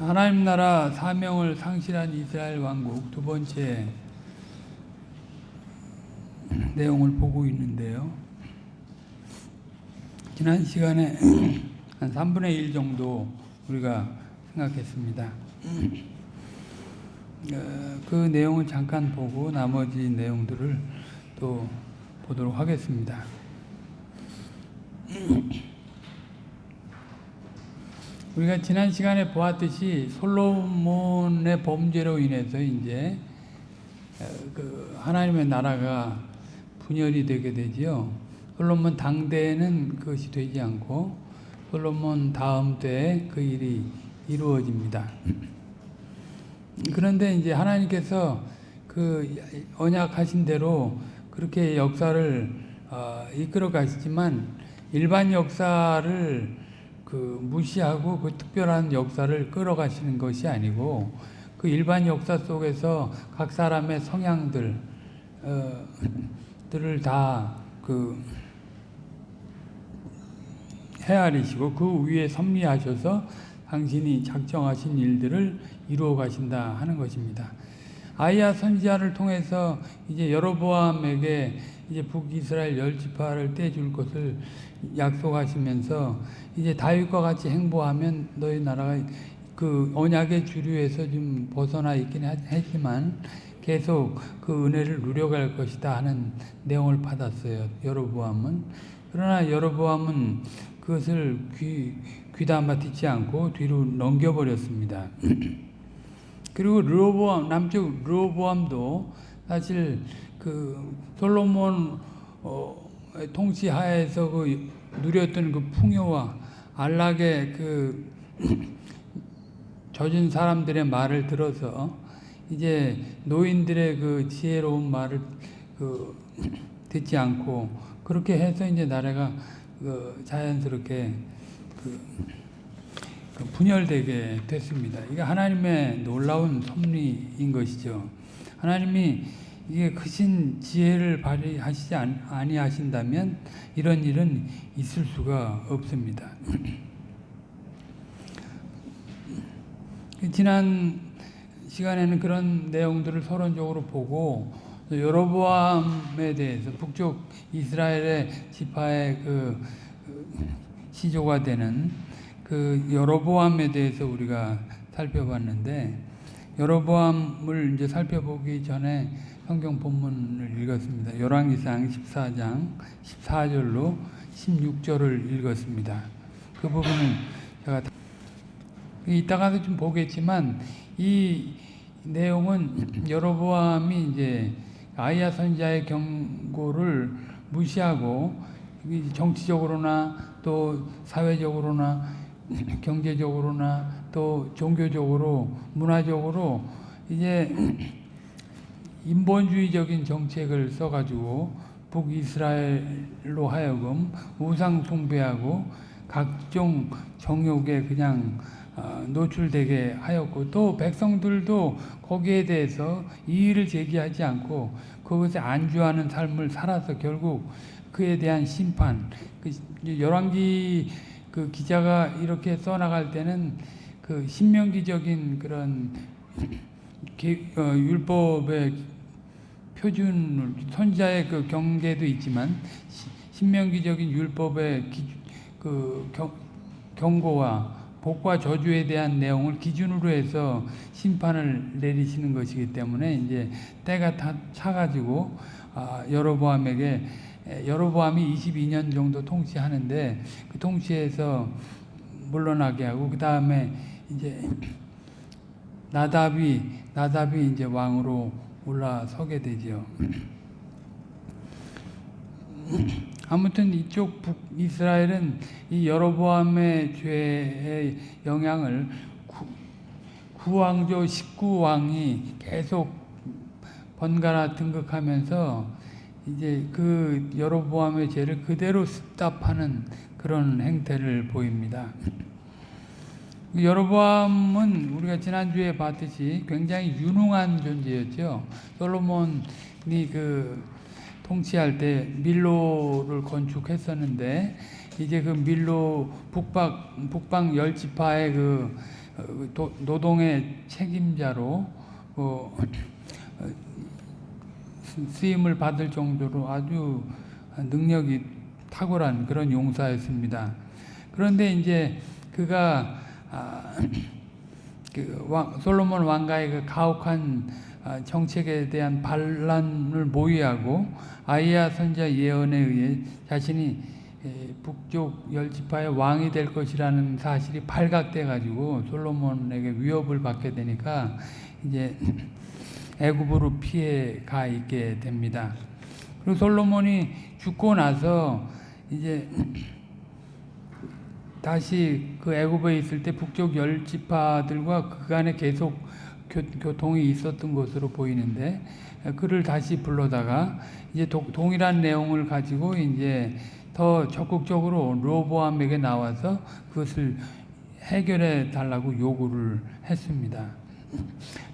하나님 나라 사명을 상실한 이스라엘 왕국 두 번째 내용을 보고 있는데요. 지난 시간에 한 3분의 1 정도 우리가 생각했습니다. 어, 그 내용을 잠깐 보고 나머지 내용들을 또 보도록 하겠습니다. 우리가 지난 시간에 보았듯이 솔로몬의 범죄로 인해서 이제 어, 그 하나님의 나라가 분열이 되게 되지요. 솔로몬 당대에는 그것이 되지 않고 솔로몬 다음 때에 그 일이 이루어집니다. 그런데 이제 하나님께서 그 언약하신 대로 그렇게 역사를 어, 이끌어 가시지만 일반 역사를 그 무시하고 그 특별한 역사를 끌어가시는 것이 아니고 그 일반 역사 속에서 각 사람의 성향들 어, 들을 다그 헤아리시고 그 위에 섭리하셔서 당신이 작정하신 일들을 이루어 가신다 하는 것입니다. 아이야 선지자를 통해서 이제 여로보암에게 이제 북이스라엘 열 지파를 떼줄 것을 약속하시면서 이제 다윗과 같이 행보하면 너희 나라가 그 언약의 주류에서 좀 벗어나 있긴 하지만 계속 그 은혜를 누려갈 것이다 하는 내용을 받았어요. 여로보암은 그러나 여로보암은 그것을 귀 귀담아 듣지 않고 뒤로 넘겨버렸습니다. 그리고 르보암 남쪽 르보암도 사실 그 솔로몬 어, 통치하에서 그 누렸던 그 풍요와 안락의 그 젖은 사람들의 말을 들어서 이제 노인들의 그 지혜로운 말을 그 듣지 않고 그렇게 해서 이제 나라가 그 자연스럽게 그, 그 분열되게 됐습니다. 이게 하나님의 놀라운 섭리인 것이죠. 하나님이 이게 크신 지혜를 발휘하시지 아니하신다면 이런 일은 있을 수가 없습니다. 지난 시간에는 그런 내용들을 서론적으로 보고 여로보암에 대해서 북쪽 이스라엘의 지파의 그 시조가 되는 그 여로보암에 대해서 우리가 살펴봤는데 여로보암을 이제 살펴보기 전에 성경 본문을 읽었습니다. 열왕기상 14장 14절로 16절을 읽었습니다. 그 부분을 제가 이따가도 좀 보겠지만 이 내용은 여로보암이 이제 아이야 선자의 경고를 무시하고 정치적으로나 또 사회적으로나 경제적으로나 또 종교적으로 문화적으로 이제 인본주의적인 정책을 써가지고 북이스라엘로 하여금 우상 숭배하고 각종 정욕에 그냥 어, 노출되게 하였고 또 백성들도 거기에 대해서 이의를 제기하지 않고 그것에 안주하는 삶을 살아서 결국 그에 대한 심판. 그 열왕기 그 기자가 이렇게 써나갈 때는 그 신명기적인 그런 어, 율법의 표준을 선자의 그 경계도 있지만 신명기적인 율법의 기, 그 경, 경고와 복과 저주에 대한 내용을 기준으로 해서 심판을 내리시는 것이기 때문에 이제 때가 다 차가지고 아, 여로보암에게 여로보암이 22년 정도 통치하는데 그 통치에서 물러나게 하고 그 다음에 이제 나답이 나답이 이제 왕으로 올라서게 되죠. 아무튼 이쪽 북 이스라엘은 이 여로보암의 죄의 영향을 구, 왕조 19왕이 계속 번갈아 등극하면서 이제 그 여로보암의 죄를 그대로 습답하는 그런 행태를 보입니다. 여로보암은 우리가 지난주에 봤듯이 굉장히 유능한 존재였죠. 솔로몬이 그 통치할 때 밀로를 건축했었는데 이제 그 밀로 북방 북방 열 지파의 그 어, 도- 노동의 책임자로 쓰- 쓰임을 받을 정도로 아주 능력이 탁월한 그런 용사였습니다. 그런데 이제 그가 아, 그 왕- 솔로몬 왕가의 그 가혹한 아, 정책에 대한 반란을 모의하고 아이야 선자 예언에 의해 자신이 에, 북쪽 열 지파의 왕이 될 것이라는 사실이 발각돼 가지고 솔로몬에게 위협을 받게 되니까 이제 애굽으로 피해 가 있게 됩니다. 그리고 솔로몬이 죽고 나서 이제 다시 그 애굽에 있을 때 북쪽 열 지파들과 그간에 계속 교, 교통이 있었던 것으로 보이는데 그를 다시 불러다가 이제 도- 동일한 내용을 가지고 이제 더 적극적으로 로보암에게 나와서 그것을 해결해 달라고 요구를 했습니다.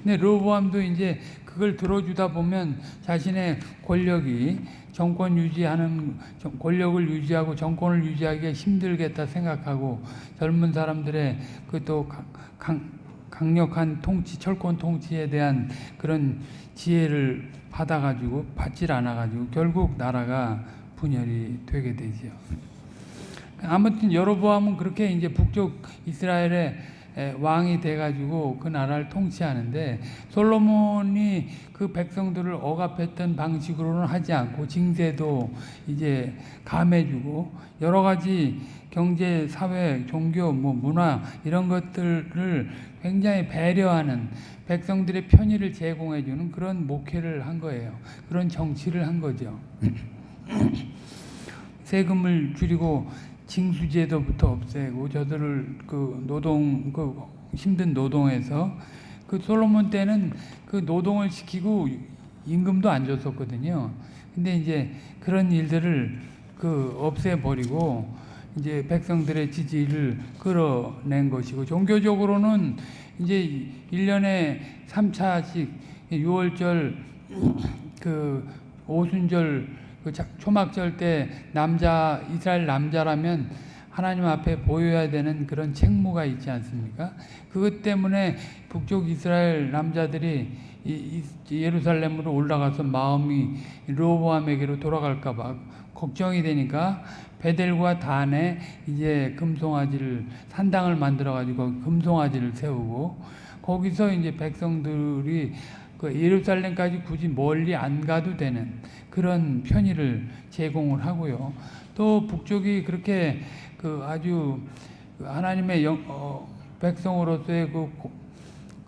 근데 로보암도 이제 그걸 들어주다 보면 자신의 권력이 정권 유지하는 정- 권력을 유지하고 정권을 유지하기가 힘들겠다 생각하고 젊은 사람들의 그 또 강력한 통치, 철권 통치에 대한 그런 지혜를 받아가지고 받질 않아가지고 결국 나라가 분열이 되게 되죠. 아무튼 여로보암은 그렇게 이제 북쪽 이스라엘의 에, 왕이 돼가지고 그 나라를 통치하는데 솔로몬이 그 백성들을 억압했던 방식으로는 하지 않고 징세도 이제 감해주고 여러 가지 경제, 사회, 종교, 뭐 문화 이런 것들을 굉장히 배려하는 백성들의 편의를 제공해주는 그런 목회를 한 거예요. 그런 정치를 한 거죠. 세금을 줄이고 징수제도부터 없애고 저들을 그 노동 그 힘든 노동에서 그 솔로몬 때는 그 노동을 시키고 임금도 안 줬었거든요. 근데 이제 그런 일들을 그 없애버리고 이제 백성들의 지지를 끌어낸 것이고 종교적으로는 이제 1년에 3차씩 6월절 그 오순절 그 자- 초막절 때 남자 이스라엘 남자라면 하나님 앞에 보여야 되는 그런 책무가 있지 않습니까? 그것 때문에 북쪽 이스라엘 남자들이 예루살렘으로 올라가서 마음이 로보암에게로 돌아갈까 봐 걱정이 되니까 베델과 단에 이제 금송아지를 산당을 만들어 가지고 금송아지를 세우고 거기서 이제 백성들이 그 예루살렘까지 굳이 멀리 안 가도 되는 그런 편의를 제공을 하고요. 또 북쪽이 그렇게 그 아주 그 하나님의 영, 어, 백성으로서의 그, 고-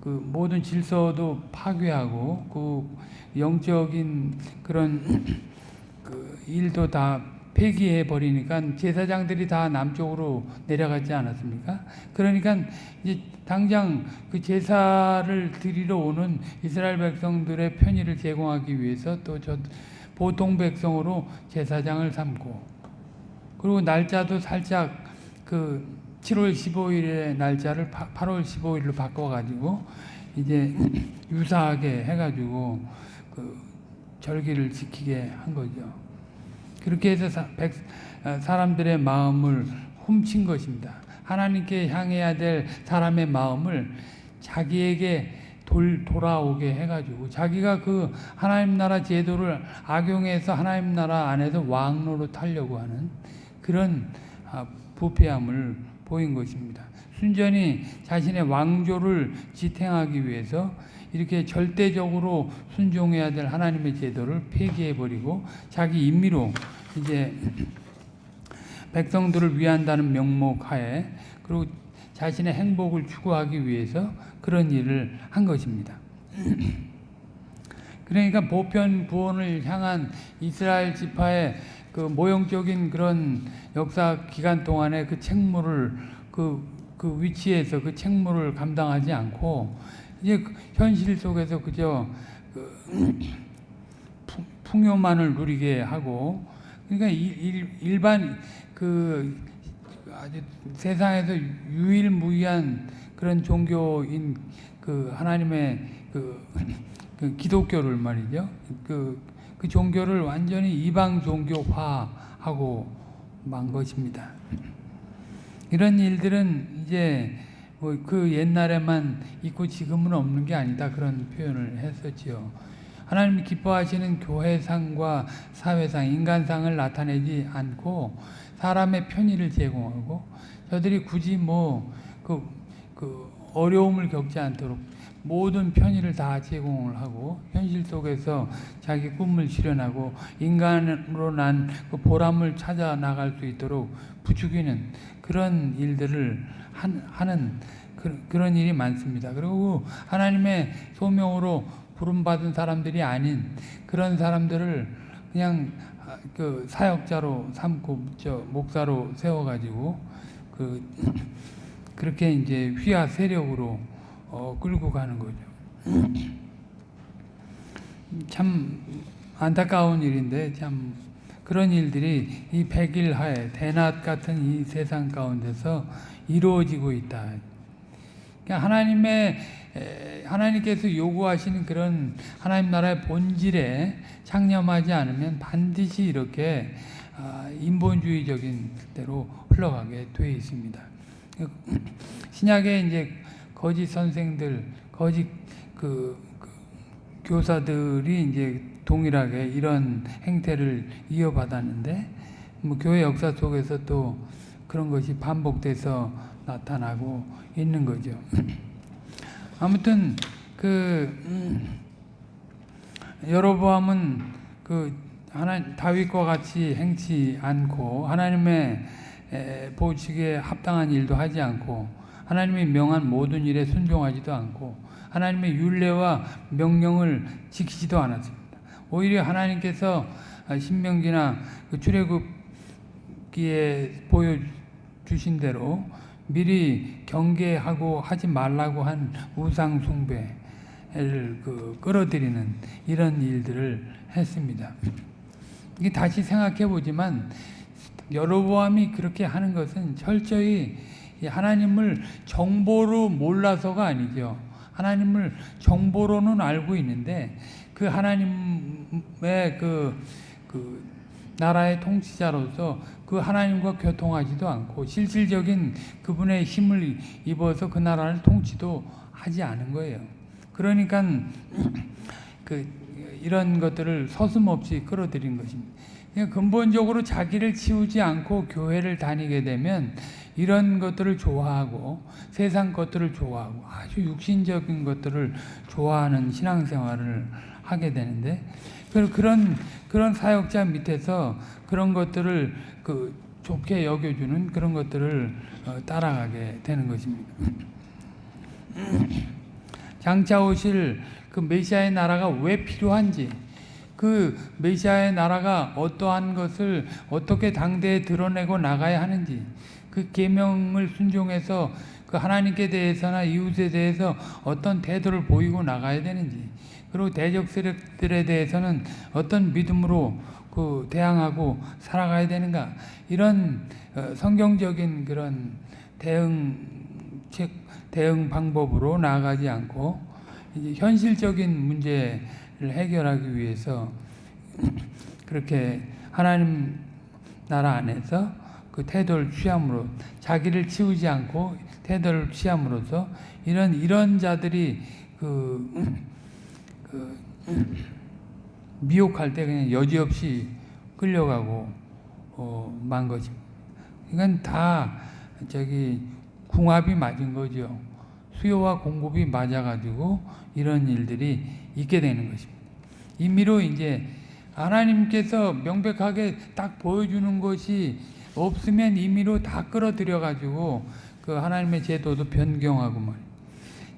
그 모든 질서도 파괴하고 그 영적인 그런 그 일도 다 폐기해 버리니까 제사장들이 다 남쪽으로 내려가지 않았습니까? 그러니까 이제 당장 그 제사를 드리러 오는 이스라엘 백성들의 편의를 제공하기 위해서 또 저 보통 백성으로 제사장을 삼고 그리고 날짜도 살짝 그 7월 15일의 날짜를 8월 15일로 바꿔가지고 이제 유사하게 해가지고 그 절기를 지키게 한 거죠. 그렇게 해서 사, 백, 어, 사람들의 마음을 훔친 것입니다. 하나님께 향해야 될 사람의 마음을 자기에게 돌, 돌아오게 해가지고 자기가 그 하나님 나라 제도를 악용해서 하나님 나라 안에서 왕로로 타려고 하는 그런 아, 부패함을 보인 것입니다. 순전히 자신의 왕조를 지탱하기 위해서 이렇게 절대적으로 순종해야 될 하나님의 제도를 폐기해버리고 자기 임의로 이제 백성들을 위한다는 명목하에 그리고 자신의 행복을 추구하기 위해서 그런 일을 한 것입니다. 그러니까 보편 구원을 향한 이스라엘 지파의 그 모형적인 그런 역사 기간 동안에 그 책무를 그, 그 위치에서 그 책무를 감당하지 않고 이제 그 현실 속에서 그저 그 풍- 풍요만을 누리게 하고 그러니까 일, 일, 일반 그 아주 세상에서 유일무이한 그런 종교인 그 하나님의 그, 그 기독교를 말이죠. 그, 그 종교를 완전히 이방 종교화하고 만 것입니다. 이런 일들은 이제 뭐 그 옛날에만 있고 지금은 없는 게 아니다 그런 표현을 했었지요. 하나님이 기뻐하시는 교회상과 사회상, 인간상을 나타내지 않고 사람의 편의를 제공하고 저들이 굳이 뭐그 그 어려움을 겪지 않도록 모든 편의를 다 제공을 하고 현실 속에서 자기 꿈을 실현하고 인간으로 난 그 보람을 찾아 나갈 수 있도록 부추기는 그런 일들을 한, 하는 그, 그런 일이 많습니다. 그리고 하나님의 소명으로 부름받은 사람들이 아닌 그런 사람들을 그냥 아, 그 사역자로 삼고 저 목사로 세워가지고 그 그렇게 이제 휘하 세력으로 어, 끌고 가는 거죠. 참 안타까운 일인데 참 그런 일들이 이 백일하에 대낮 같은 이 세상 가운데서 이루어지고 있다. 그러니까 하나님의 하나님께서 요구하시는 그런 하나님 나라의 본질에 창념하지 않으면 반드시 이렇게 아, 인본주의적인 대로 흘러가게 되어 있습니다. 신약에 이제 거짓 선생들, 거짓 그, 그 교사들이 이제 동일하게 이런 행태를 이어받았는데 뭐 교회 역사 속에서 또 그런 것이 반복돼서 나타나고 있는 거죠. 아무튼 그 음, 여로보암은 그 하나 다윗과 같이 행치 않고 하나님의 보직에 합당한 일도 하지 않고 하나님이 명한 모든 일에 순종하지도 않고 하나님의 율례와 명령을 지키지도 않았습니다. 오히려 하나님께서 신명기나 그 출애굽기에 보여주신 대로 미리 경계하고 하지 말라고 한 우상 숭배를 그 끌어들이는 이런 일들을 했습니다. 이게 다시 생각해 보지만 여로보암이 그렇게 하는 것은 철저히 하나님을 정보로 몰라서가 아니죠. 하나님을 정보로는 알고 있는데 그 하나님의 그, 그 나라의 통치자로서 그 하나님과 교통하지도 않고 실질적인 그분의 힘을 입어서 그 나라를 통치도 하지 않은 거예요. 그러니까 그 이런 것들을 서슴없이 끌어들인 것입니다. 근본적으로 자기를 치우지 않고 교회를 다니게 되면 이런 것들을 좋아하고 세상 것들을 좋아하고 아주 육신적인 것들을 좋아하는 신앙생활을 하게 되는데 그런 그런 사역자 밑에서 그런 것들을 그 좋게 여겨주는 그런 것들을 어, 따라가게 되는 것입니다. 장차 오실 그 메시아의 나라가 왜 필요한지 그 메시아의 나라가 어떠한 것을 어떻게 당대에 드러내고 나가야 하는지 그 계명을 순종해서 그 하나님께 대해서나 이웃에 대해서 어떤 태도를 보이고 나가야 되는지 그리고 대적 세력들에 대해서는 어떤 믿음으로 그 대항하고 살아가야 되는가? 이런 어, 성경적인 그런 대응책 대응 방법으로 나아가지 않고 현실적인 문제를 해결하기 위해서 그렇게 하나님 나라 안에서 그 태도를 취함으로 자기를 치우지 않고 태도를 취함으로써 이런 이런 자들이 그, 그 미혹할 때 그냥 여지없이 끌려가고 어, 만 것입니다. 이건 다 저기 궁합이 맞은 거죠. 수요와 공급이 맞아가지고 이런 일들이 있게 되는 것입니다. 임의로 이제 하나님께서 명백하게 딱 보여주는 것이 없으면 임의로 다 끌어들여가지고 그 하나님의 제도도 변경하고 말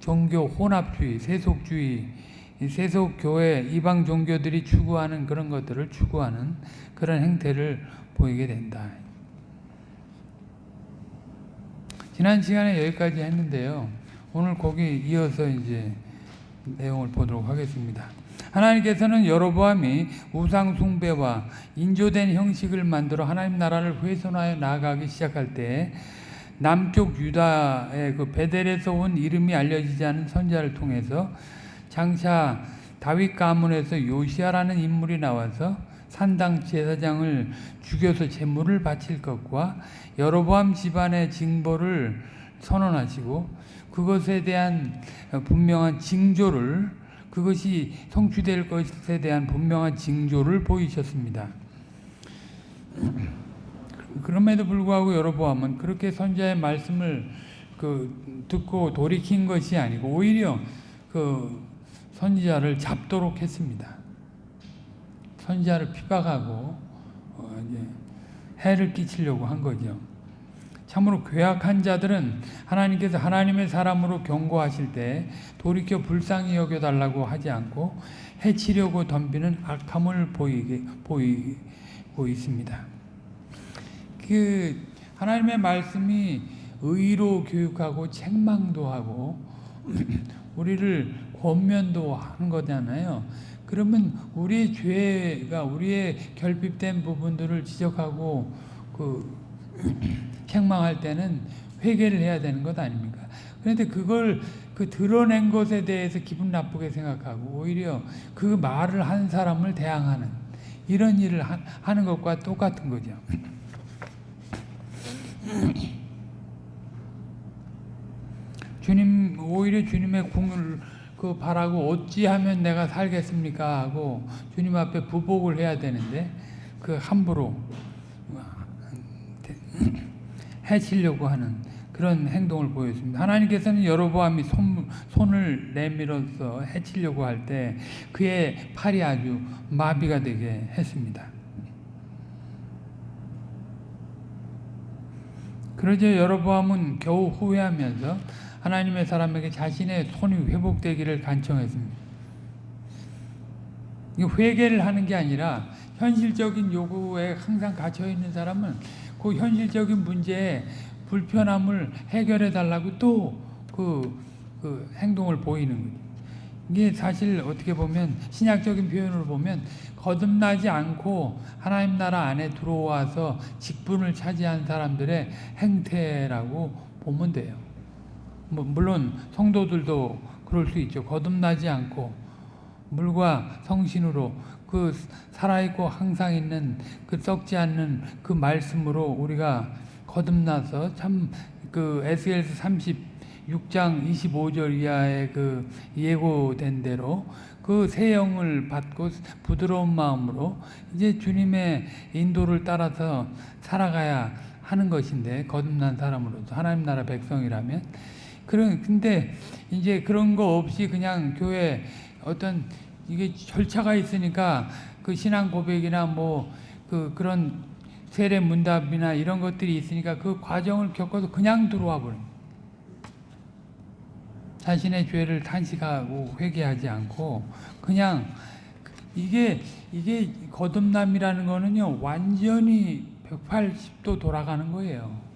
종교 혼합주의, 세속주의, 세속 교회 이방 종교들이 추구하는 그런 것들을 추구하는 그런 행태를 보이게 된다. 지난 시간에 여기까지 했는데요. 오늘 거기 이어서 이제 내용을 보도록 하겠습니다. 하나님께서는 여로보암이 우상 숭배와 인조된 형식을 만들어 하나님 나라를 훼손하여 나아가기 시작할 때 남쪽 유다의 그 베델에서 온 이름이 알려지지 않은 선자를 통해서 장차 다윗 가문에서 요시아라는 인물이 나와서 산당 제사장을 죽여서 제물을 바칠 것과 여로보암 집안의 징벌을 선언하시고 그것에 대한 분명한 징조를 그것이 성취될 것에 대한 분명한 징조를 보이셨습니다. 그럼에도 불구하고 여러보암은 그렇게 선자의 말씀을 그 듣고 돌이킨 것이 아니고 오히려 그 선지자를 잡도록 했습니다. 선지자를 피박하고 어 이제 해를 끼치려고 한 거죠. 참으로 괴악한 자들은 하나님께서 하나님의 사람으로 경고하실 때 돌이켜 불쌍히 여겨달라고 하지 않고 해치려고 덤비는 악함을 보이게, 보이고 있습니다. 그 하나님의 말씀이 의로 교육하고 책망도 하고 우리를 권면도 하는 거잖아요. 그러면 우리의 죄가 우리의 결핍된 부분들을 지적하고 그 책망할 때는 회개를 해야 되는 것 아닙니까? 그런데 그걸 그 드러낸 것에 대해서 기분 나쁘게 생각하고 오히려 그 말을 한 사람을 대항하는 이런 일을 하, 하는 것과 똑같은 거죠. 주님 오히려 주님의 궁을 그 바라고 어찌하면 내가 살겠습니까 하고 주님 앞에 부복을 해야 되는데 그 함부로 해치려고 하는 그런 행동을 보였습니다. 하나님께서는 여로보암이 손, 손을 내밀어서 해치려고 할 때 그의 팔이 아주 마비가 되게 했습니다. 그러자 여로보암은 겨우 후회하면서 하나님의 사람에게 자신의 손이 회복되기를 간청했습니다. 회개를 하는 게 아니라 현실적인 요구에 항상 갇혀 있는 사람은 그 현실적인 문제에 불편함을 해결해 달라고 또그 그 행동을 보이는 거죠. 이게 사실 어떻게 보면 신약적인 표현으로 보면 거듭나지 않고 하나님 나라 안에 들어와서 직분을 차지한 사람들의 행태라고 보면 돼요. 뭐 물론 성도들도 그럴 수 있죠. 거듭나지 않고 물과 성신으로 그 살아있고 항상 있는 그 썩지 않는 그 말씀으로 우리가 거듭나서 참그 에스겔서 36장 25절 이하의 그 예고된 대로 그 새 영을 받고 부드러운 마음으로 이제 주님의 인도를 따라서 살아가야 하는 것인데 거듭난 사람으로서 하나님 나라 백성이라면 그런 근데 이제 그런 거 없이 그냥 교회 어떤 이게 절차가 있으니까 그 신앙 고백이나 뭐 그 그런 세례 문답이나 이런 것들이 있으니까 그 과정을 겪어서 그냥 들어와 버린 자신의 죄를 탄식하고 회개하지 않고 그냥 이게 이게 거듭남이라는 거는요 완전히 180도 돌아가는 거예요.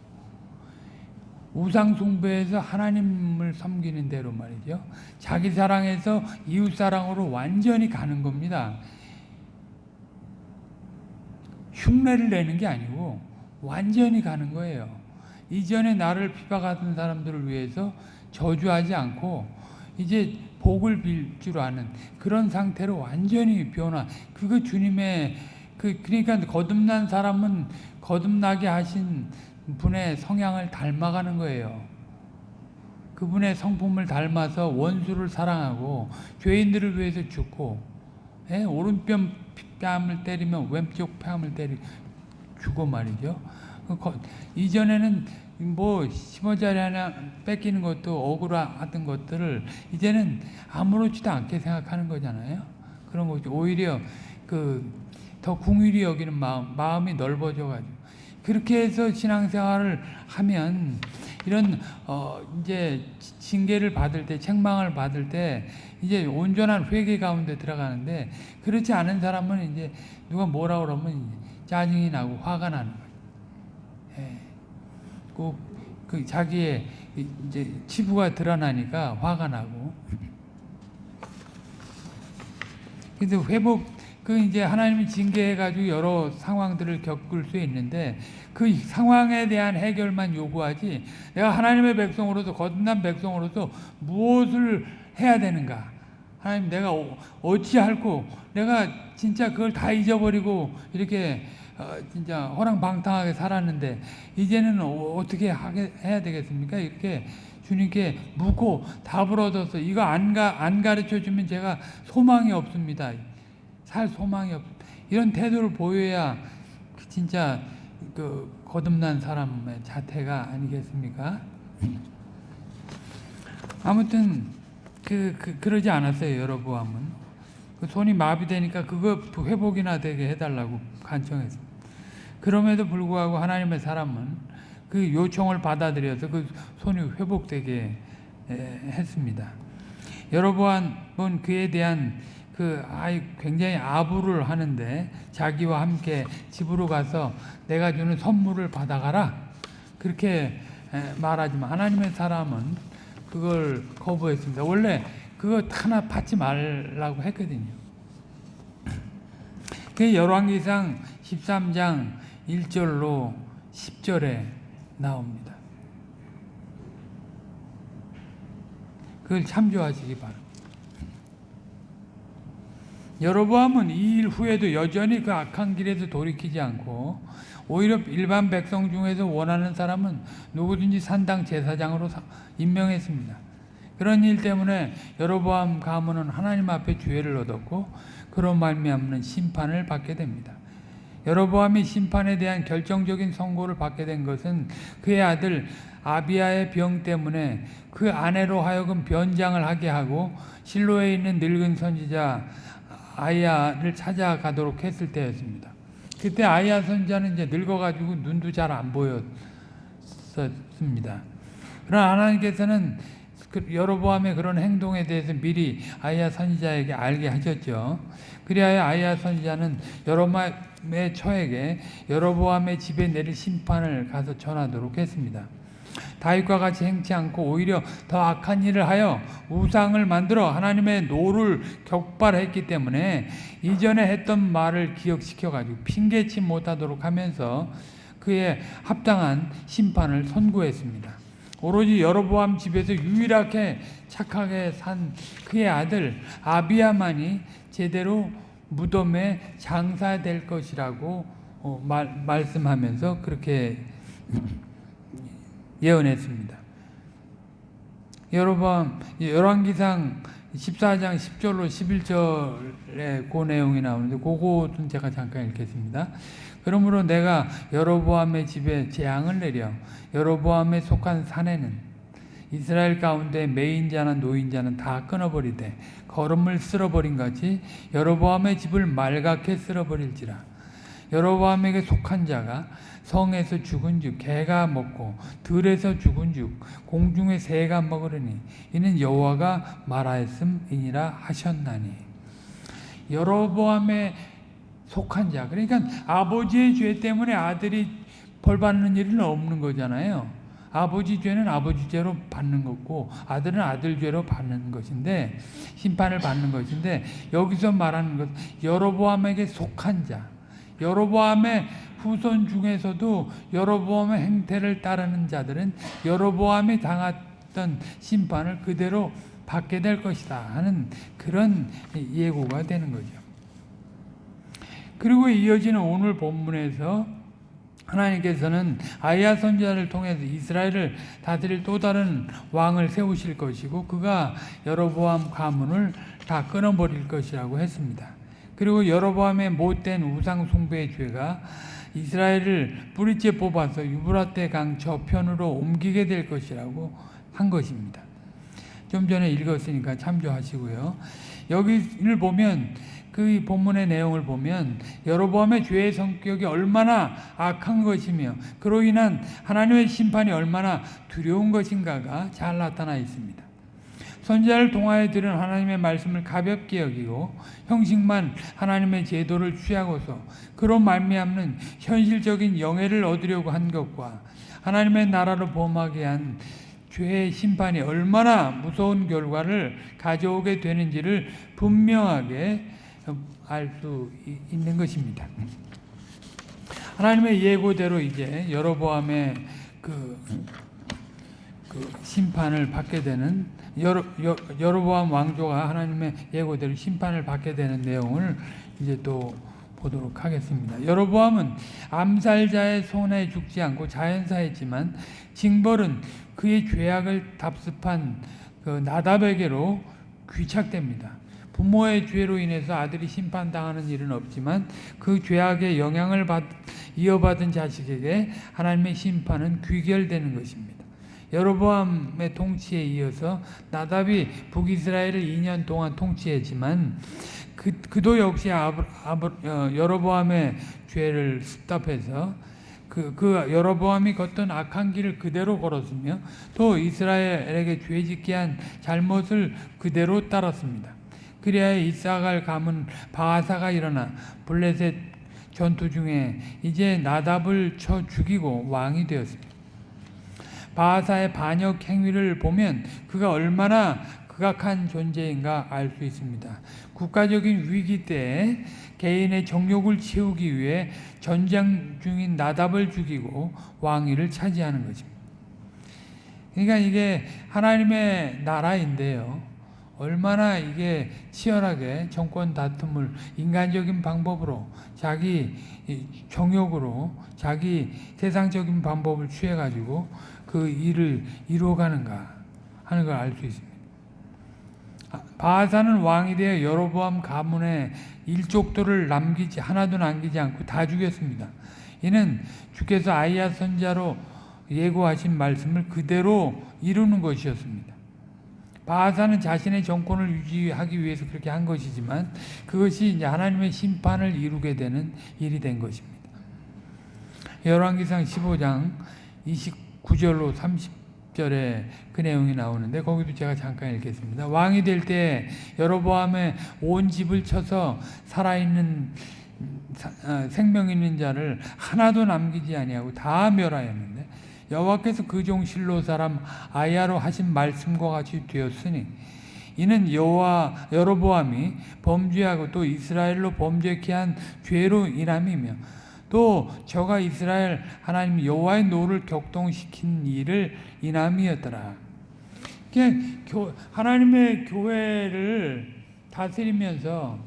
우상숭배에서 하나님을 섬기는 대로 말이죠. 자기 사랑에서 이웃 사랑으로 완전히 가는 겁니다. 흉내를 내는 게 아니고 완전히 가는 거예요. 이전에 나를 비박하던 사람들을 위해서 저주하지 않고 이제 복을 빌 줄 아는 그런 상태로 완전히 변화. 그거 주님의 그 그러니까 거듭난 사람은 거듭나게 하신 분의 성향을 닮아가는 거예요. 그분의 성품을 닮아서 원수를 사랑하고 죄인들을 위해서 죽고 예? 오른뺨 뺨을 때리면 왼쪽 뺨을 때리 주고 말이죠. 그 이전에는 뭐 10원짜리 하나 뺏기는 것도 억울하던 것들을 이제는 아무렇지도 않게 생각하는 거잖아요. 그런 거죠. 오히려 그 더 궁일이 여기는 마음, 마음이 넓어져 가지고 그렇게 해서 신앙생활을 하면 이런 어 이제 징계를 받을 때 책망을 받을 때 이제 온전한 회개 가운데 들어가는데 그렇지 않은 사람은 이제 누가 뭐라 그러면 짜증이 나고 화가 나는 거예요. 예. 꼭그 자기의 이제 치부가 드러나니까 화가 나고. 근데 회복 그 이제 하나님이 징계해 가지고 여러 상황들을 겪을 수 있는데 그 상황에 대한 해결만 요구하지 내가 하나님의 백성으로서 거듭난 백성으로서 무엇을 해야 되는가? 하나님 내가 어찌할고 내가 진짜 그걸 다 잊어버리고 이렇게 어, 진짜 호랑방탕하게 살았는데 이제는 어, 하게 해야 되겠습니까? 이렇게 주님께 묻고 답을 얻어서 이거 안, 가, 안 가르쳐 주면 제가 소망이 없습니다. 살 소망이 없. 이런 태도를 보여야 진짜 그 거듭난 사람의 자태가 아니겠습니까? 아무튼 그, 그 그러지 않았어요 여러보암은 그 손이 마비되니까 그거 회복이나 되게 해달라고 간청했습니다. 그럼에도 불구하고 하나님의 사람은 그 요청을 받아들여서 그 손이 회복되게 했습니다. 여러보암은 그에 대한 그 아이 굉장히 아부를 하는데 자기와 함께 집으로 가서 내가 주는 선물을 받아가라 그렇게 말하지만 하나님의 사람은 그걸 거부했습니다. 원래 그거 하나 받지 말라고 했거든요. 그 열왕기상 13장 1절로 10절에 나옵니다. 그걸 참조하시기 바랍니다. 여로보암은 이 일 후에도 여전히 그 악한 길에서 돌이키지 않고 오히려 일반 백성 중에서 원하는 사람은 누구든지 산당 제사장으로 임명했습니다. 그런 일 때문에 여로보암 가문은 하나님 앞에 주혜를 얻었고 그런 말미암는 심판을 받게 됩니다. 여로보암이 심판에 대한 결정적인 선고를 받게 된 것은 그의 아들 아비아의 병 때문에 그 아내로 하여금 변장을 하게 하고 실로에 있는 늙은 선지자 아이야를 찾아가도록 했을 때였습니다. 그때 아이야 선지자는 이제 늙어가지고 눈도 잘 안 보였습니다. 그러나 하나님께서는 그 여로보암의 그런 행동에 대해서 미리 아이야 선지자에게 알게 하셨죠. 그리하여 아이야 선지자는 여로보암의 처에게 여로보암의 집에 내릴 심판을 가서 전하도록 했습니다. 다윗과 같이 행치 않고 오히려 더 악한 일을 하여 우상을 만들어 하나님의 노를 격발했기 때문에 이전에 했던 말을 기억시켜 가지고 핑계치 못하도록 하면서 그의 합당한 심판을 선고했습니다. 오로지 여로보암 집에서 유일하게 착하게 산 그의 아들 아비야만이 제대로 무덤에 장사될 것이라고 어, 말, 말씀하면서 그렇게 예언했습니다. 여러분 열왕기상 14장 10절로 11절에 그 내용이 나오는데 그것은 제가 잠깐 읽겠습니다. 그러므로 내가 여로보암의 집에 재앙을 내려 여로보암에 속한 산에는 이스라엘 가운데 매인자나 노인자는 다 끊어버리되 걸음을 쓸어버린 같이 여로보암의 집을 말갛게 쓸어버릴지라 여로보암에게 속한 자가 성에서 죽은 즉 개가 먹고 들에서 죽은 즉 공중의 새가 먹으려니 이는 여호와가 말하였음이니라 하셨나니 여로보암의 속한 자 그러니까 아버지의 죄 때문에 아들이 벌 받는 일은 없는 거잖아요. 아버지 죄는 아버지 죄로 받는 거고 아들은 아들 죄로 받는 것인데 심판을 받는 것인데 여기서 말하는 것 여로보암에게 속한 자 여로보암의 후손 중에서도 여로보암의 행태를 따르는 자들은 여로보암이 당했던 심판을 그대로 받게 될 것이다 하는 그런 예고가 되는 거죠. 그리고 이어지는 오늘 본문에서 하나님께서는 아이야 선지자를 통해서 이스라엘을 다스릴 또 다른 왕을 세우실 것이고 그가 여로보암 가문을 다 끊어버릴 것이라고 했습니다. 그리고 여로보암의 못된 우상 숭배의 죄가 이스라엘을 뿌리째 뽑아서 유브라테 강 저편으로 옮기게 될 것이라고 한 것입니다. 좀 전에 읽었으니까 참조하시고요. 여기를 보면 그 본문의 내용을 보면 여로보암의 죄의 성격이 얼마나 악한 것이며 그로 인한 하나님의 심판이 얼마나 두려운 것인가가 잘 나타나 있습니다. 선지자를 통하여 들은 하나님의 말씀을 가볍게 여기고 형식만 하나님의 제도를 취하고서 그로 말미암는 현실적인 영예를 얻으려고 한 것과 하나님의 나라를 범하게 한 죄의 심판이 얼마나 무서운 결과를 가져오게 되는지를 분명하게 알 수 있는 것입니다. 하나님의 예고대로 이제 여로보암의 그, 그 심판을 받게 되는 여로보암 왕조가 하나님의 예고대로 심판을 받게 되는 내용을 이제 또 보도록 하겠습니다. 여로보암은 암살자의 손에 죽지 않고 자연사했지만 징벌은 그의 죄악을 답습한 그 나답에게로 귀착됩니다. 부모의 죄로 인해서 아들이 심판당하는 일은 없지만 그 죄악의 영향을 받, 이어받은 자식에게 하나님의 심판은 귀결되는 것입니다. 여로보암의 통치에 이어서 나답이 북이스라엘을 2년 동안 통치했지만 그, 그도 역시 아브, 아브, 어, 여로보암의 죄를 습답해서 그, 그 여로보암이 걷던 악한 길을 그대로 걸었으며 또 이스라엘에게 죄짓게 한 잘못을 그대로 따랐습니다. 그리하여 이사갈 가문 바하사가 일어나 블레셋 전투 중에 이제 나답을 쳐 죽이고 왕이 되었습니다. 바하사의 반역 행위를 보면 그가 얼마나 극악한 존재인가 알 수 있습니다. 국가적인 위기 때 개인의 정욕을 채우기 위해 전쟁 중인 나답을 죽이고 왕위를 차지하는 것입니다. 그러니까 이게 하나님의 나라인데요. 얼마나 이게 치열하게 정권 다툼을 인간적인 방법으로 자기 정욕으로 자기 세상적인 방법을 취해 가지고 그 일을 이루어가는가 하는 걸 알 수 있습니다. 바하사는 왕이 되어 여로보암 가문의 일족들을 남기지 하나도 남기지 않고 다 죽였습니다. 이는 주께서 아이야 선자로 예고하신 말씀을 그대로 이루는 것이었습니다. 바하사는 자신의 정권을 유지하기 위해서 그렇게 한 것이지만 그것이 이제 하나님의 심판을 이루게 되는 일이 된 것입니다. 열왕기상 15장 29 절로 30절에 그 내용이 나오는데 거기도 제가 잠깐 읽겠습니다. 왕이 될 때 여로보암의 온 집을 쳐서 살아있는 어, 생명 있는 자를 하나도 남기지 아니하고 다 멸하였는데 여호와께서 그 종 실로 사람 아야로 하신 말씀과 같이 되었으니 이는 여호와 여로보암이 범죄하고 또 이스라엘로 범죄케 한 죄로 인함이며 또 저가 이스라엘 하나님 여호와의 노를 격동시킨 일을 인함이었더라. 하나님의 교회를 다스리면서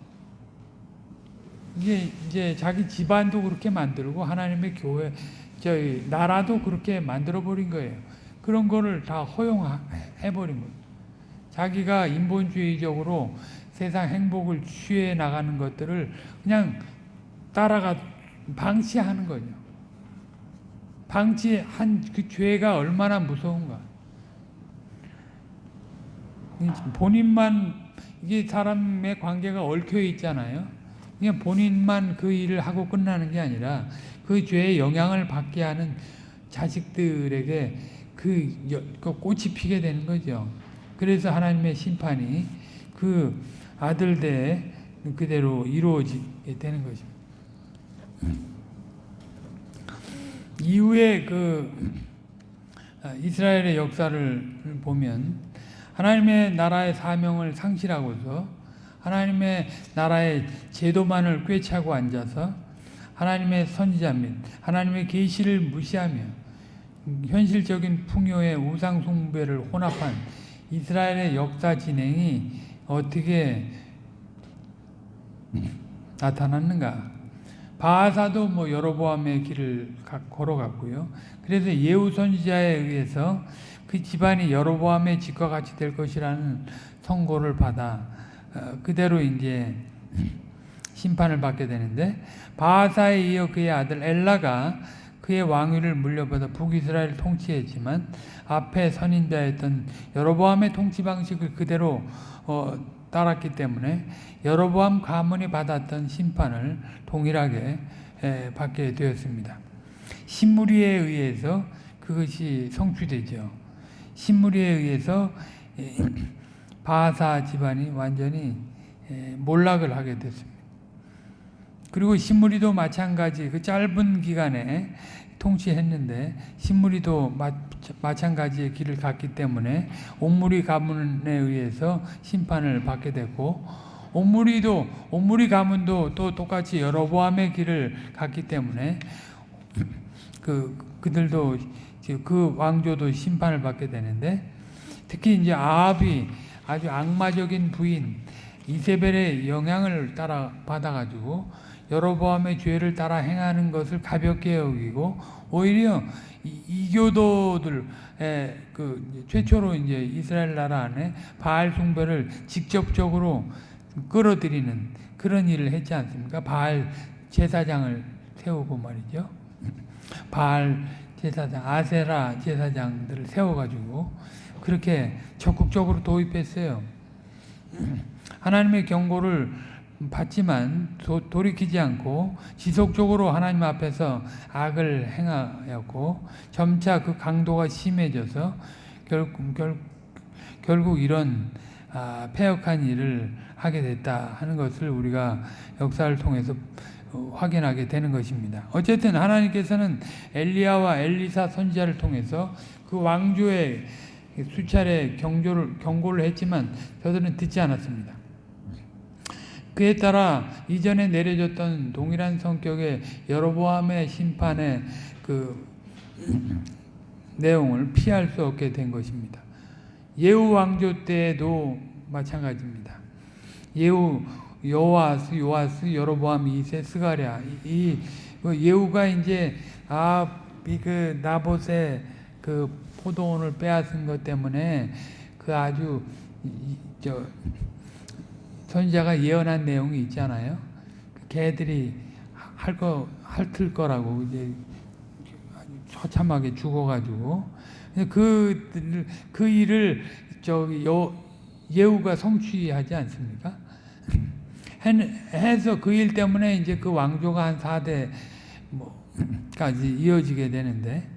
이게 이제 자기 집안도 그렇게 만들고 하나님의 교회 저희 나라도 그렇게 만들어 버린 거예요. 그런 거를 다 허용해 버린 거예요. 자기가 인본주의적으로 세상 행복을 취해 나가는 것들을 그냥 따라가 방치하는 거죠. 방치한 그 죄가 얼마나 무서운가. 본인만 이게 사람의 관계가 얽혀 있잖아요. 그냥 본인만 그 일을 하고 끝나는 게 아니라 그 죄의 영향을 받게 하는 자식들에게 그, 그 꽃이 피게 되는 거죠. 그래서 하나님의 심판이 그 아들 대 그대로 이루어지게 되는 것입니다. 이후에 그 아, 이스라엘의 역사를 보면 하나님의 나라의 사명을 상실하고서 하나님의 나라의 제도만을 꿰차고 앉아서 하나님의 선지자 및 하나님의 계시를 무시하며 현실적인 풍요의 우상 숭배를 혼합한 이스라엘의 역사 진행이 어떻게 나타났는가? 바하사도 뭐 여로보암의 길을 걸어갔고요. 그래서 예후 선지자에 의해서 그 집안이 여로보암의 집과 같이 될 것이라는 선고를 받아 어, 그대로 이제 심판을 받게 되는데 바하사에 이어 그의 아들 엘라가 그의 왕위를 물려받아 북이스라엘을 통치했지만 앞에 선인자였던 여로보암의 통치 방식을 그대로 어, 따랐기 때문에 여로보암 가문이 받았던 심판을 동일하게 에, 받게 되었습니다. 신무리에 의해서 그것이 성취되죠. 신무리에 의해서 에, 바사 집안이 완전히 에, 몰락을 하게 됐습니다. 그리고 신무리도 마찬가지 그 짧은 기간에 통치했는데 신무리도 마, 마찬가지의 길을 갔기 때문에 옴무리 가문에 의해서 심판을 받게 됐고 옴무리도 옴무리 가문도 또 똑같이 여로보암의 길을 갔기 때문에 그 그들도 그 왕조도 심판을 받게 되는데 특히 이제 아합이 아주 악마적인 부인 이세벨의 영향을 따라 받아가지고 여로보암의 죄를 따라 행하는 것을 가볍게 여기고 오히려 이- 이교도들 그 최초로 이제 이스라엘 나라 안에 바알 숭배를 직접적으로 끌어들이는 그런 일을 했지 않습니까? 바알 제사장을 세우고 말이죠. 바알 제사장, 아세라 제사장들을 세워가지고 그렇게 적극적으로 도입했어요. 하나님의 경고를 받지만 도, 돌이키지 않고 지속적으로 하나님 앞에서 악을 행하였고 점차 그 강도가 심해져서 결국, 결, 결국 이런 아, 폐역한 일을 하게 됐다 하는 것을 우리가 역사를 통해서 어, 확인하게 되는 것입니다. 어쨌든 하나님께서는 엘리야와 엘리사 선지자를 통해서 그 왕조의 수차례 경조를, 경고를 했지만 저들은 듣지 않았습니다. 그에 따라 이전에 내려졌던 동일한 성격의 여로보암의 심판의 그 내용을 피할 수 없게 된 것입니다. 예후 왕조 때도 마찬가지입니다. 예후 요아스, 요아스, 여로보암 2세, 스가랴 이, 그 예후가 이제 아그 나봇의 그 포도원을 빼앗은 것 때문에 그 아주 이, 저 선지자가 예언한 내용이 있잖아요. 그 개들이 할 거 핥을 거라고 이제 처참하게 죽어가지고 그, 그 일을 저기 여, 예후가 성취하지 않습니까? 해서 그 일 때문에 이제 그 왕조가 한 4대 뭐까지 이어지게 되는데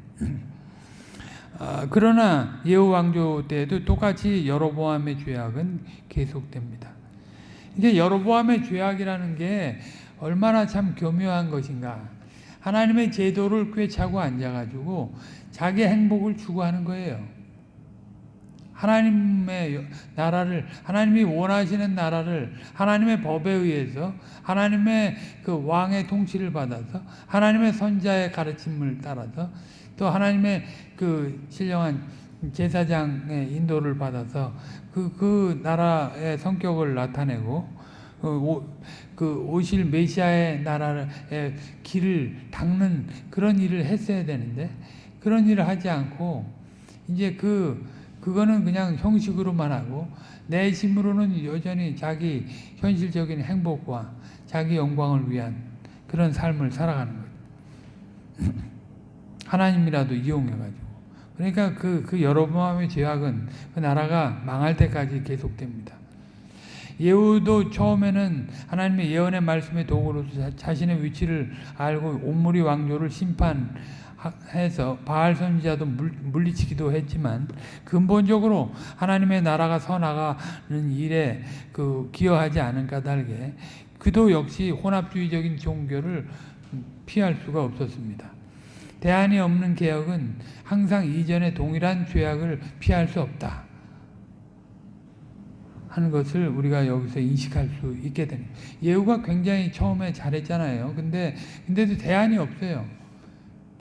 아, 그러나 예후 왕조 때도 똑같이 여로보암의 죄악은 계속됩니다. 이제 여로보암의 죄악이라는 게 얼마나 참 교묘한 것인가. 하나님의 제도를 꿰차고 앉아가지고 자기 행복을 추구하는 거예요. 하나님의 나라를 하나님이 원하시는 나라를 하나님의 법에 의해서 하나님의 그 왕의 통치를 받아서 하나님의 선자의 가르침을 따라서 또 하나님의 그 신령한 제사장의 인도를 받아서 그, 그 나라의 성격을 나타내고 그, 오, 그 오실 메시아의 나라의 길을 닦는 그런 일을 했어야 되는데 그런 일을 하지 않고 이제 그 그거는 그냥 형식으로만 하고 내심으로는 여전히 자기 현실적인 행복과 자기 영광을 위한 그런 삶을 살아가는 거죠. 하나님이라도 이용해가지고. 그러니까 그, 그 여로보암의 죄악은 그 나라가 망할 때까지 계속됩니다. 예후도 처음에는 하나님의 예언의 말씀의 도구로서 자신의 위치를 알고 온무리 왕조를 심판해서 바알 선지자도 물리치기도 했지만 근본적으로 하나님의 나라가 서나가는 일에 그 기여하지 않은 까닭에 그도 역시 혼합주의적인 종교를 피할 수가 없었습니다. 대안이 없는 개혁은 항상 이전의 동일한 죄악을 피할 수 없다. 하는 것을 우리가 여기서 인식할 수 있게 됩니다. 예후가 굉장히 처음에 잘했잖아요. 근데, 근데도 대안이 없어요.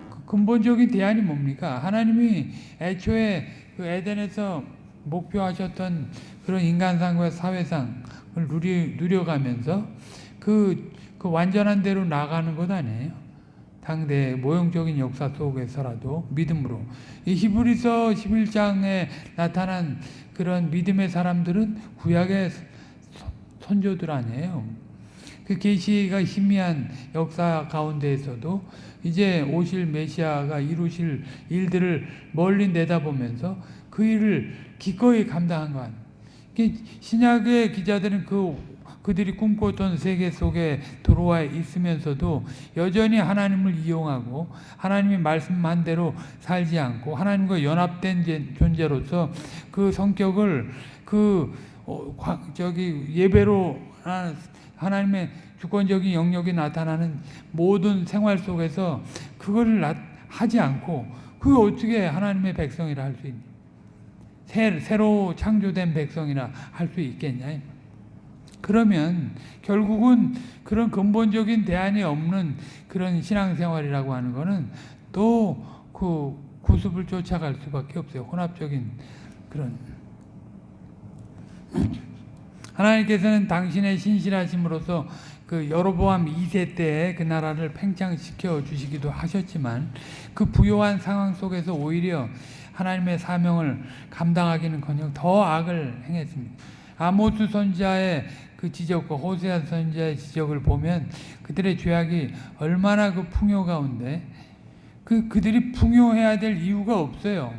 그 근본적인 대안이 뭡니까? 하나님이 애초에 그 에덴에서 목표하셨던 그런 인간상과 사회상을 누리, 누려가면서 그, 그 완전한 대로 나가는 것 아니에요. 당대 모형적인 역사 속에서라도 믿음으로. 이 히브리서 11장에 나타난 그런 믿음의 사람들은 구약의 선조들 아니에요. 그 계시가 희미한 역사 가운데에서도 이제 오실 메시아가 이루실 일들을 멀리 내다보면서 그 일을 기꺼이 감당한 것. 신약의 기자들은 그 그들이 꿈꿨던 세계 속에 들어와 있으면서도 여전히 하나님을 이용하고 하나님이 말씀한 대로 살지 않고 하나님과 연합된 존재로서 그 성격을 그 저기 예배로 하나님의 주권적인 영역이 나타나는 모든 생활 속에서 그거를 하지 않고 그게 어떻게 하나님의 백성이라 할 수 있니? 새로 창조된 백성이라 할 수 있겠냐? 그러면 결국은 그런 근본적인 대안이 없는 그런 신앙생활이라고 하는 것은 또그 구습을 쫓아갈 수밖에 없어요. 혼합적인 그런 하나님께서는 당신의 신실하심으로서 그 여로보암 2세 때그 나라를 팽창시켜 주시기도 하셨지만 그 부요한 상황 속에서 오히려 하나님의 사명을 감당하기는커녕 더 악을 행했습니다. 아모스 선지자의 그 지적과 호세아 선지자의 지적을 보면 그들의 죄악이 얼마나 그 풍요 가운데 그 그들이 풍요해야 될 이유가 없어요.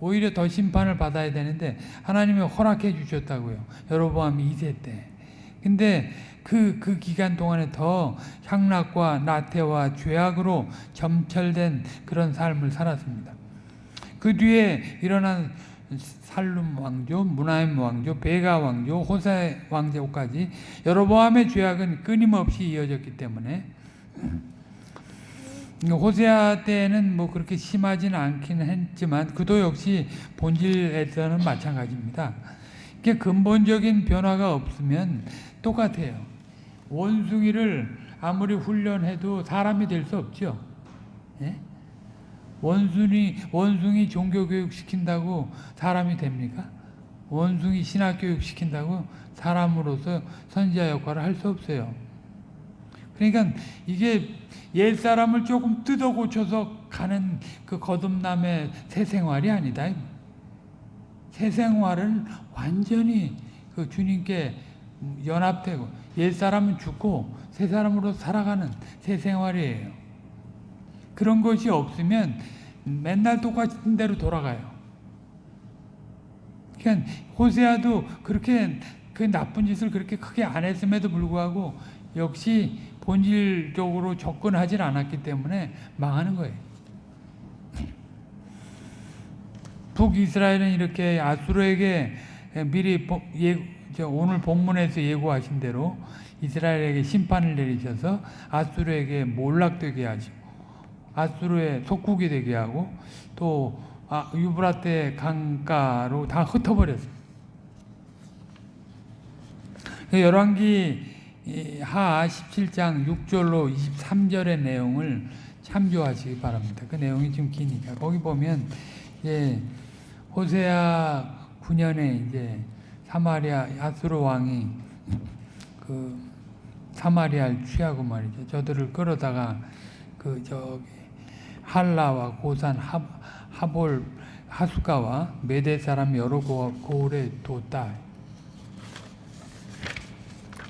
오히려 더 심판을 받아야 되는데 하나님이 허락해 주셨다고요. 여로보암 2세 때. 근데 그, 그 기간 동안에 더 향락과 나태와 죄악으로 점철된 그런 삶을 살았습니다. 그 뒤에 일어난 살룸 왕조, 무나임 왕조, 베가 왕조, 호사 왕조까지 여로보암의 죄악은 끊임없이 이어졌기 때문에 호세아 때는 뭐 그렇게 심하지는 않기는 했지만 그도 역시 본질에서는 마찬가지입니다. 이게 근본적인 변화가 없으면 똑같아요. 원숭이를 아무리 훈련해도 사람이 될 수 없죠. 예? 원숭이 원숭이 종교 교육 시킨다고 사람이 됩니까? 원숭이 신학 교육 시킨다고 사람으로서 선지자 역할을 할 수 없어요. 그러니까 이게 옛 사람을 조금 뜯어 고쳐서 가는 그 거듭남의 새 생활이 아니다. 새 생활은 완전히 그 주님께 연합되고 옛 사람은 죽고 새 사람으로 살아가는 새 생활이에요. 그런 것이 없으면 맨날 똑같은 대로 돌아가요. 그러니까 호세아도 그렇게 그 나쁜 짓을 그렇게 크게 안 했음에도 불구하고 역시 본질적으로 접근하지 않았기 때문에 망하는 거예요. 북이스라엘은 이렇게 아수르에게 미리 예, 오늘 본문에서 예고하신 대로 이스라엘에게 심판을 내리셔서 아수르에게 몰락되게 하시고 아수르의 속국이 되게 하고 또 아, 유브라테 강가로 다 흩어버렸어요. 열왕기 하 17장 6절로 23절의 내용을 참조하시기 바랍니다. 그 내용이 좀 기니까 거기 보면 예, 호세아 9년에 이제 사마리아 아수르 왕이 그 사마리아를 취하고 말이죠. 저들을 끌어다가 그 저기 할라와 고산 하, 하볼 하수가와 메대 사람 여러 고을에 뒀다.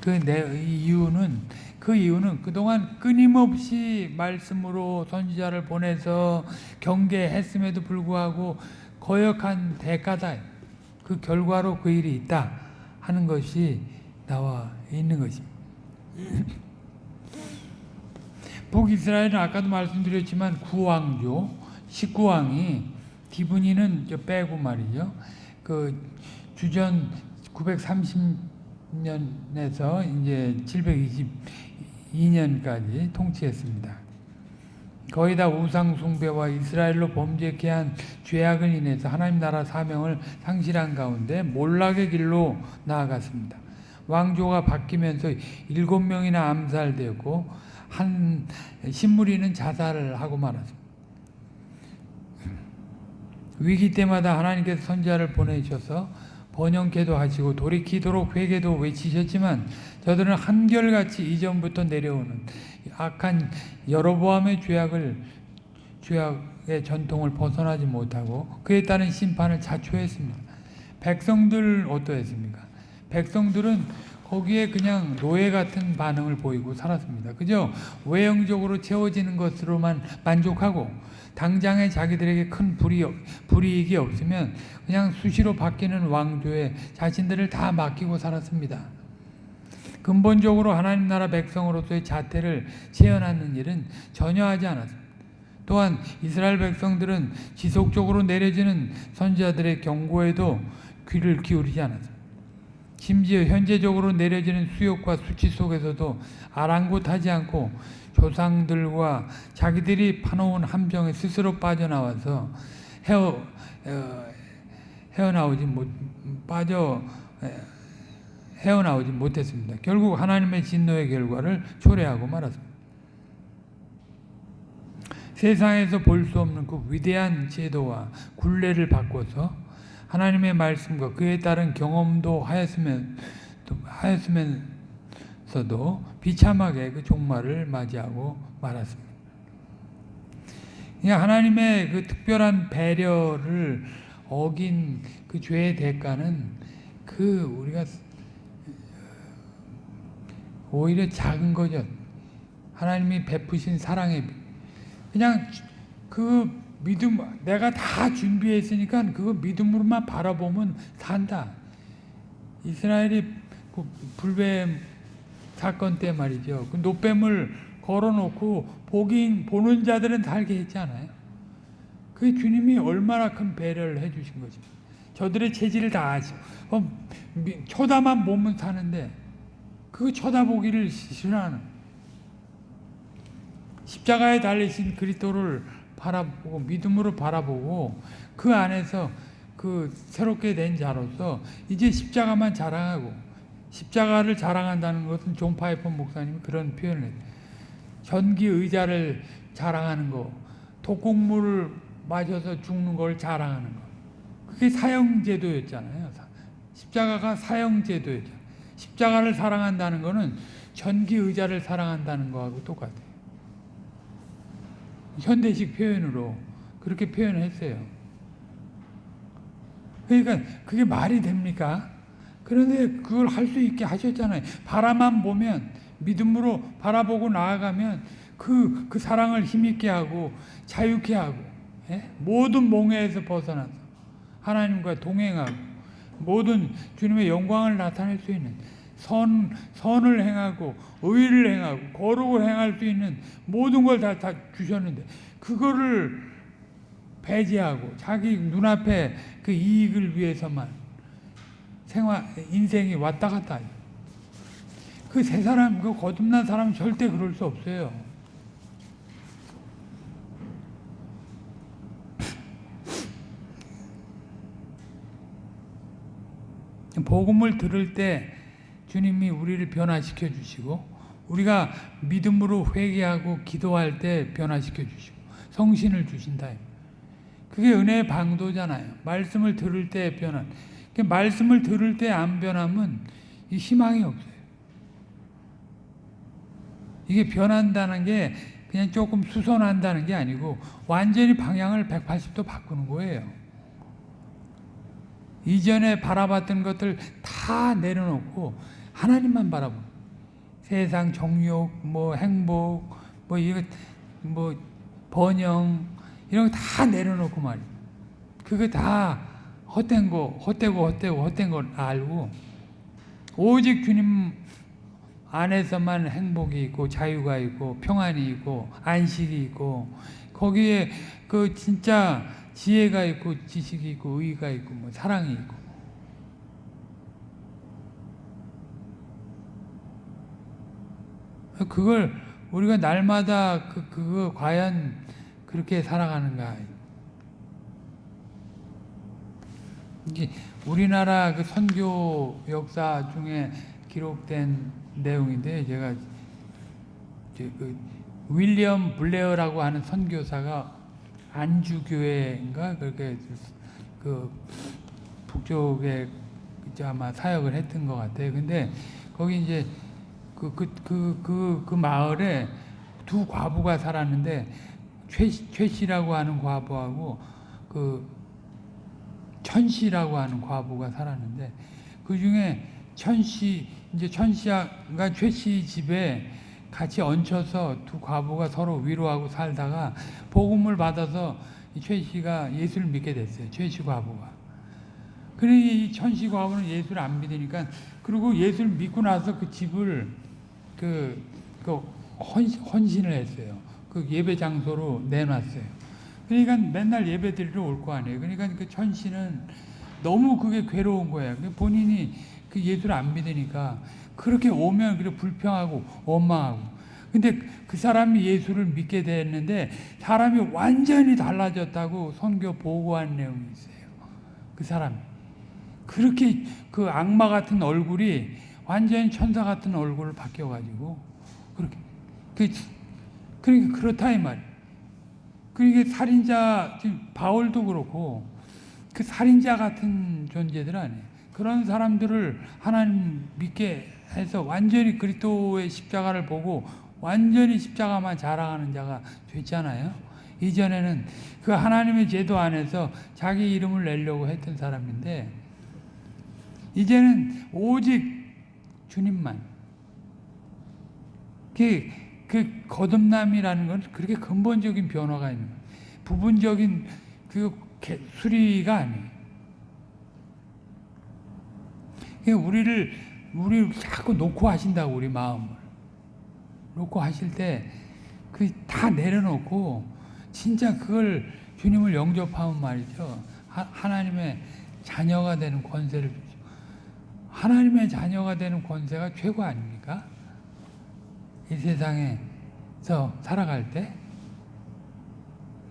그 이유는 그 이유는 그동안 끊임없이 말씀으로 선지자를 보내서 경계했음에도 불구하고 거역한 대가다. 그 결과로 그 일이 있다 하는 것이 나와 있는 것입니다. 북이스라엘은 아까도 말씀드렸지만 구왕조 19왕이 디브니는 빼고 말이죠. 그 주전 930 년에서 이제 722년까지 통치했습니다. 거의 다 우상 숭배와 이스라엘로 범죄케 한 죄악을 인해서 하나님 나라 사명을 상실한 가운데 몰락의 길로 나아갔습니다. 왕조가 바뀌면서 일곱 명이나 암살되고 한 신무리는 자살을 하고 말았습니다. 위기 때마다 하나님께서 선지자를 보내셔서 번영케도 하시고 돌이키도록 회개도 외치셨지만 저들은 한결같이 이전부터 내려오는 악한 여러보암의 죄악을 죄악의 전통을 벗어나지 못하고 그에 따른 심판을 자초했습니다. 백성들 어떠했습니까? 백성들은 거기에 그냥 노예 같은 반응을 보이고 살았습니다. 그죠? 외형적으로 채워지는 것으로만 만족하고 당장에 자기들에게 큰 불이, 불이익이 없으면 그냥 수시로 바뀌는 왕조에 자신들을 다 맡기고 살았습니다. 근본적으로 하나님 나라 백성으로서의 자태를 재현하는 일은 전혀 하지 않았습니다. 또한 이스라엘 백성들은 지속적으로 내려지는 선지자들의 경고에도 귀를 기울이지 않았습니다. 심지어 현재적으로 내려지는 수욕과 수치 속에서도 아랑곳하지 않고 조상들과 자기들이 파놓은 함정에 스스로 빠져나와서 헤어 어, 헤어나오지 못 빠져 헤어나오지 못했습니다. 결국 하나님의 진노의 결과를 초래하고 말았습니다. 세상에서 볼 수 없는 그 위대한 제도와 굴레를 바꿔서 하나님의 말씀과 그에 따른 경험도 하였으면 하였으면 하면서도 비참하게 그 종말을 맞이하고 말았습니다. 그냥 하나님의 그 특별한 배려를 어긴 그 죄의 대가는 그 우리가 오히려 작은 거죠. 하나님이 베푸신 사랑에 비- 그냥 그 믿음 내가 다 준비했으니까 그거 믿음으로만 바라보면 산다. 이스라엘이 그 불뱀 사건 때 말이죠. 그 노뱀을 걸어놓고 보긴 보는 자들은 살게 했잖아요. 그 주님이 얼마나 큰 배려를 해주신 거지. 저들의 체질을 다 아시고 어, 미- 쳐다만 보면 사는데 그 쳐다보기를 싫어하는 십자가에 달리신 그리스도를 바라보고 믿음으로 바라보고 그 안에서 그 새롭게 된 자로서 이제 십자가만 자랑하고 십자가를 자랑한다는 것은 존 파이퍼 목사님이 그런 표현을 해요. 전기 의자를 자랑하는 거, 독국물을 마셔서 죽는 걸 자랑하는 거. 그게 사형제도였잖아요. 사- 십자가가 사형제도였죠. 십자가를 사랑한다는 거는 전기 의자를 사랑한다는 거하고 똑같아요. 현대식 표현으로 그렇게 표현했어요. 그러니까 그게 말이 됩니까? 그런데 그걸 할 수 있게 하셨잖아요. 바라만 보면 믿음으로 바라보고 나아가면 그, 그 사랑을 힘있게 하고 자유케 하고 예? 모든 몽해에서 벗어나서 하나님과 동행하고 모든 주님의 영광을 나타낼 수 있는 선, 선을 행하고 의를 행하고 거룩을 행할 수 있는 모든 걸 다 다 주셨는데 그거를 배제하고 자기 눈앞에 그 이익을 위해서만 생활 인생이 왔다 갔다. 그 세 사람 그 거듭난 사람 은 절대 그럴 수 없어요. 복음을 들을 때 주님이 우리를 변화시켜 주시고 우리가 믿음으로 회개하고 기도할 때 변화시켜 주시고 성신을 주신다. 그게 은혜의 방도잖아요. 말씀을 들을 때 변한. 그 말씀을 들을 때 안 변하면 이 희망이 없어요. 이게 변한다는 게 그냥 조금 수선한다는 게 아니고 완전히 방향을 180도 바꾸는 거예요. 이전에 바라봤던 것들 다 내려놓고 하나님만 바라보는 세상 정욕, 뭐 행복, 뭐 이거 뭐 번영 이런 거 다 내려놓고 말이에요. 그거 다 헛된 거, 헛되고 헛되고 헛된 걸 알고 오직 주님 안에서만 행복이 있고 자유가 있고 평안이 있고 안식이 있고 거기에 그 진짜 지혜가 있고 지식이 있고 의가 있고 뭐 사랑이 있고 그걸 우리가 날마다 그 그거 과연 그렇게 살아가는가? 이게 우리나라 그 선교 역사 중에 기록된 내용인데 제가 그 윌리엄 블레어라고 하는 선교사가 안주교회인가 그렇게 그 북쪽에 아마 사역을 했던 것 같아요. 근데 거기 이제 그 그 그 그 그 마을에 두 과부가 살았는데 최, 최 씨라고 하는 과부하고 그 천 씨라고 하는 과부가 살았는데 그 중에 천 씨 이제 천 씨가 최 씨 집에 같이 얹혀서 두 과부가 서로 위로하고 살다가 복음을 받아서 최 씨가 예수를 믿게 됐어요. 최 씨 과부가. 그러니 이 천씨 과부는 예수를 안 믿으니까 그리고 예수를 믿고 나서 그 집을 그, 그 헌신, 헌신 을 했어요. 그 예배 장소로 내놨어요. 그러니까 맨날 예배 드리러 올 거 아니에요. 그러니까 그 천씨는 너무 그게 괴로운 거예요. 본인이 그 예수를 안 믿으니까 그렇게 오면 그래 불평하고 원망하고. 근데 그 사람이 예수를 믿게 됐는데 사람이 완전히 달라졌다고 선교 보고한 내용이 있어요. 그 사람이. 그렇게 그 악마 같은 얼굴이 완전히 천사 같은 얼굴을 바뀌어가지고 그렇게 그 그러니까 그렇다 이 말. 그러니까 살인자 지금 바울도 그렇고 그 살인자 같은 존재들 아니에요. 그런 사람들을 하나님 믿게 해서 완전히 그리스도의 십자가를 보고 완전히 십자가만 자랑하는 자가 됐잖아요. 이전에는 그 하나님의 제도 안에서 자기 이름을 내려고 했던 사람인데 이제는 오직 주님만. 그, 그 거듭남이라는 건 그렇게 근본적인 변화가 있는 거예요. 부분적인 그 개- 수리가 아니에요. 그러니까 우리를 우리 자꾸 놓고 하신다고 우리 마음을 놓고 하실 때 그 다 내려놓고 진짜 그걸 주님을 영접하면 말이죠 하, 하나님의 자녀가 되는 권세를. 하나님의 자녀가 되는 권세가 최고 아닙니까? 이 세상에서 살아갈 때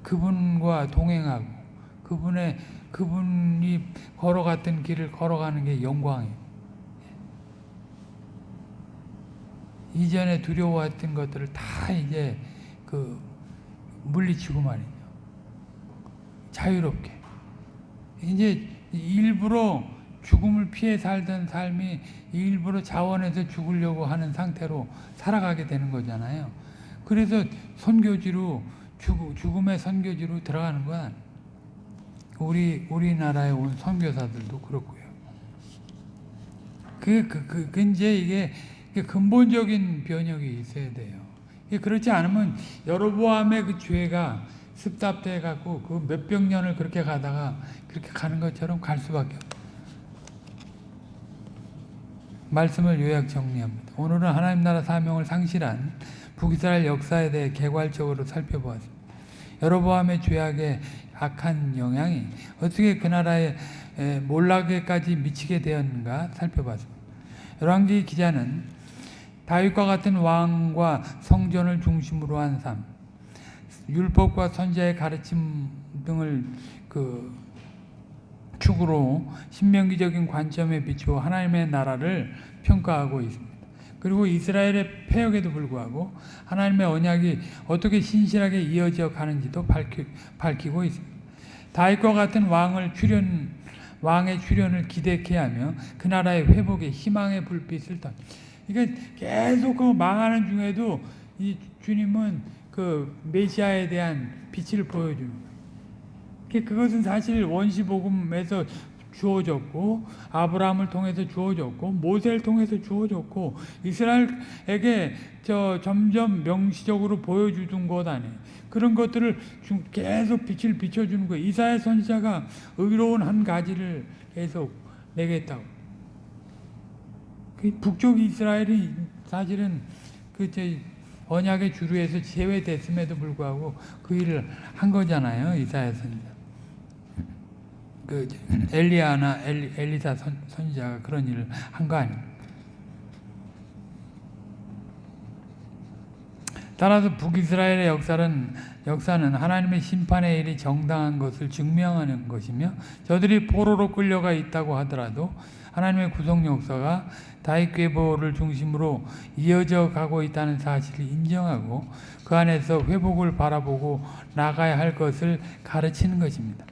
그분과 동행하고 그분의 그분이 걸어갔던 길을 걸어가는 게 영광이에요. 이전에 두려워했던 것들을 다 이제 그 물리치고 말이죠. 자유롭게. 이제 일부러 죽음을 피해 살던 삶이 일부러 자원해서 죽으려고 하는 상태로 살아가게 되는 거잖아요. 그래서 선교지로 죽, 죽음의 선교지로 들어가는 건 우리 우리나라에 온 선교사들도 그렇고요. 그, 그, 그, 그 이제 이게 근본적인 변혁이 있어야 돼요. 그렇지 않으면 여로보암의 그 죄가 습답돼 갖고 그 몇백 년을 그렇게 가다가 그렇게 가는 것처럼 갈 수밖에 없어요. 말씀을 요약 정리합니다. 오늘은 하나님 나라 사명을 상실한 북이스라엘 역사에 대해 개괄적으로 살펴보았습니다. 여로보암의 죄악의 악한 영향이 어떻게 그 나라의 에, 몰락에까지 미치게 되었는가 살펴봤습니다. 열왕기 기자는 다윗과 같은 왕과 성전을 중심으로 한 삶, 율법과 선지자의 가르침 등을 그 축으로 신명기적인 관점에 비추어 하나님의 나라를 평가하고 있습니다. 그리고 이스라엘의 폐역에도 불구하고 하나님의 언약이 어떻게 신실하게 이어져 가는지도 밝히, 밝히고 있습니다. 다윗과 같은 왕을 출현 왕의 출현을 기대케 하며 그 나라의 회복에 희망의 불빛을 던. 그러니까 계속 그 망하는 중에도 이 주님은 그 메시아에 대한 빛을 거예요. 그것은 사실 원시복음에서 주어졌고 아브라함을 통해서 주어졌고 모세를 통해서 주어졌고 이스라엘에게 저 점점 명시적으로 보여주던 것 아니에요. 그런 것들을 계속 빛을 비춰주는 거예요. 이사야 선지자가 의로운 한 가지를 계속 내겠다고. 그 북쪽 이스라엘이 사실은 그 언약의 주류에서 제외됐음에도 불구하고 그 일을 한 거잖아요. 이사야 선지자. 그 엘리야나 엘리, 엘리사 선, 선지자가 그런 일을 한 거 아닙니까? 따라서 북이스라엘의 역사는 역사는 하나님의 심판의 일이 정당한 것을 증명하는 것이며 저들이 포로로 끌려가 있다고 하더라도 하나님의 구속 역사가 다윗 계보를 중심으로 이어져 가고 있다는 사실을 인정하고 그 안에서 회복을 바라보고 나가야 할 것을 가르치는 것입니다.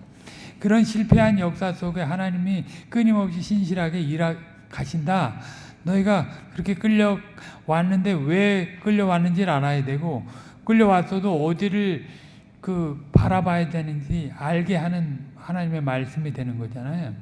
그런 실패한 역사 속에 하나님이 끊임없이 신실하게 일하신다. 너희가 그렇게 끌려왔는데 왜 끌려왔는지를 알아야 되고 끌려왔어도 어디를 그 바라봐야 되는지 알게 하는 하나님의 말씀이 되는 거잖아요.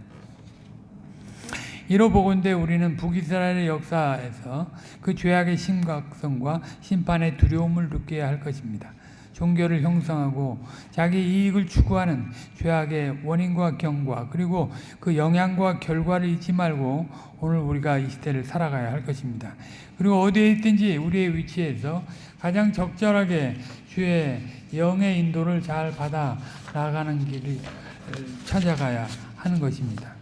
이로 보건대 우리는 북이스라엘의 역사에서 그 죄악의 심각성과 심판의 두려움을 느껴야 할 것입니다. 종교를 형성하고 자기 이익을 추구하는 죄악의 원인과 경과 그리고 그 영향과 결과를 잊지 말고 오늘 우리가 이 시대를 살아가야 할 것입니다. 그리고 어디에 있든지 우리의 위치에서 가장 적절하게 주의 영의 인도를 잘 받아 나가는 길을 찾아가야 하는 것입니다.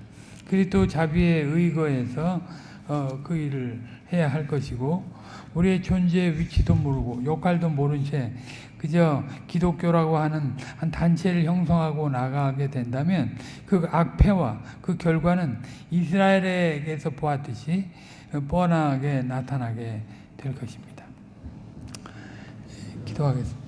그리스도 자비에 의거해서 어, 그 일을 해야 할 것이고 우리의 존재의 위치도 모르고 역할도 모른 채 그저 기독교라고 하는 한 단체를 형성하고 나가게 된다면 그 악패와 그 결과는 이스라엘에게서 보았듯이 뻔하게 나타나게 될 것입니다. 기도하겠습니다.